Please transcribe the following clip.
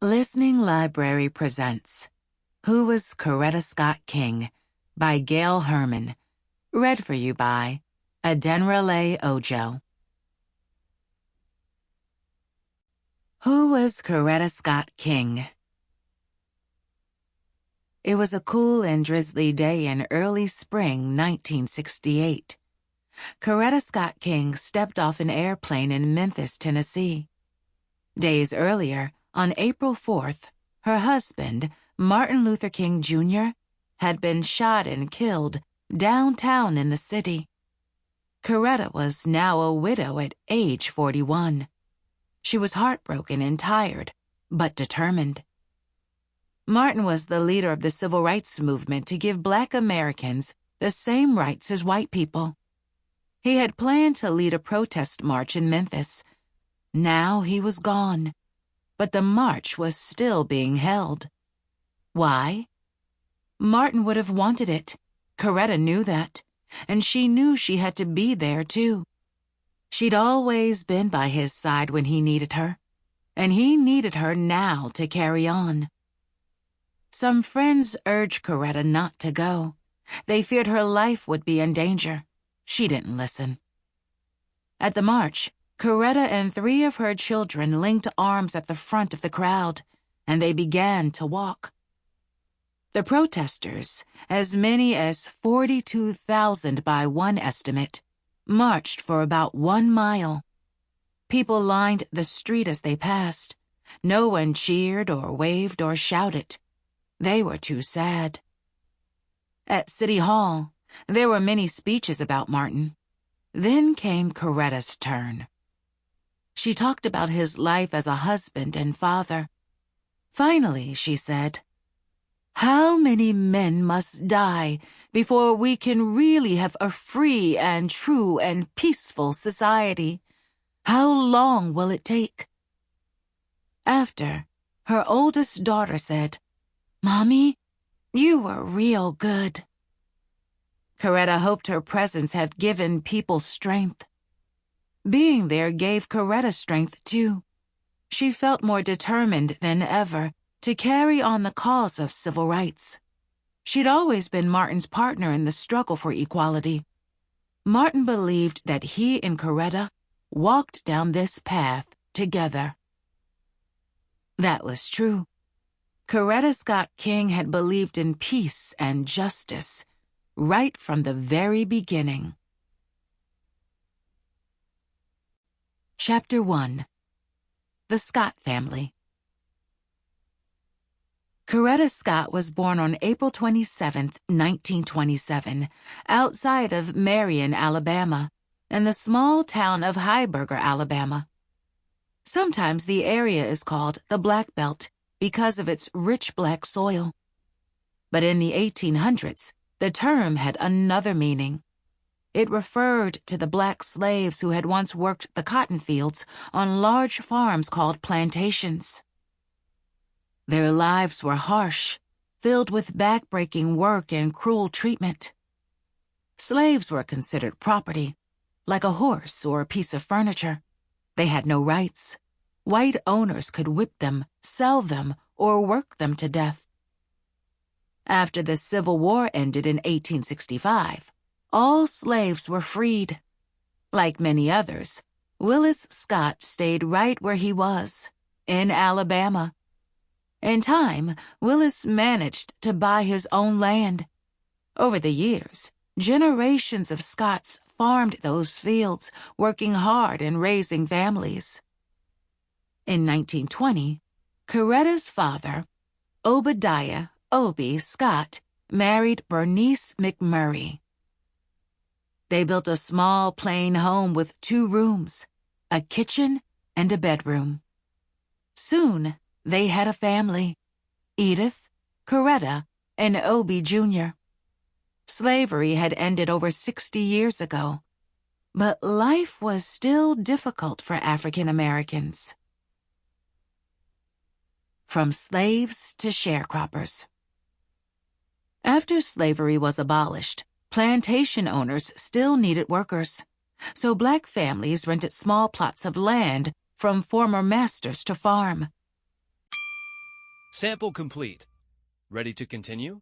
Listening Library presents Who Was Coretta Scott King by Gail Herman. Read for you by Adenrele Ojo. Who was Coretta Scott King? It was a cool and drizzly day in early spring 1968. Coretta Scott King stepped off an airplane in Memphis, Tennessee. Days earlier, on April 4th, her husband, Martin Luther King Jr., had been shot and killed downtown in the city. Coretta was now a widow at age 41. She was heartbroken and tired, but determined. Martin was the leader of the civil rights movement to give black Americans the same rights as white people. He had planned to lead a protest march in Memphis. Now he was gone but the march was still being held. Why? Martin would have wanted it. Coretta knew that, and she knew she had to be there too. She'd always been by his side when he needed her, and he needed her now to carry on. Some friends urged Coretta not to go. They feared her life would be in danger. She didn't listen. At the march, Coretta and three of her children linked arms at the front of the crowd, and they began to walk. The protesters, as many as 42,000 by one estimate, marched for about one mile. People lined the street as they passed. No one cheered or waved or shouted. They were too sad. At City Hall, there were many speeches about Martin. Then came Coretta's turn. She talked about his life as a husband and father. Finally, she said, How many men must die before we can really have a free and true and peaceful society? How long will it take? After, her oldest daughter said, Mommy, you were real good. Coretta hoped her presence had given people strength. Being there gave Coretta strength, too. She felt more determined than ever to carry on the cause of civil rights. She'd always been Martin's partner in the struggle for equality. Martin believed that he and Coretta walked down this path together. That was true. Coretta Scott King had believed in peace and justice right from the very beginning. Chapter 1 The Scott Family Coretta Scott was born on April 27, 1927, outside of Marion, Alabama, in the small town of Heiberger, Alabama. Sometimes the area is called the Black Belt because of its rich black soil. But in the 1800s, the term had another meaning. It referred to the black slaves who had once worked the cotton fields on large farms called plantations. Their lives were harsh, filled with backbreaking work and cruel treatment. Slaves were considered property, like a horse or a piece of furniture. They had no rights. White owners could whip them, sell them, or work them to death. After the Civil War ended in 1865, all slaves were freed. Like many others, Willis Scott stayed right where he was, in Alabama. In time, Willis managed to buy his own land. Over the years, generations of Scotts farmed those fields, working hard and raising families. In 1920, Coretta's father, Obadiah Obie Scott, married Bernice McMurray. They built a small, plain home with two rooms, a kitchen, and a bedroom. Soon, they had a family Edith, Coretta, and Obie Jr. Slavery had ended over 60 years ago, but life was still difficult for African Americans. From slaves to sharecroppers. After slavery was abolished, Plantation owners still needed workers, so black families rented small plots of land from former masters to farm. Sample complete. Ready to continue?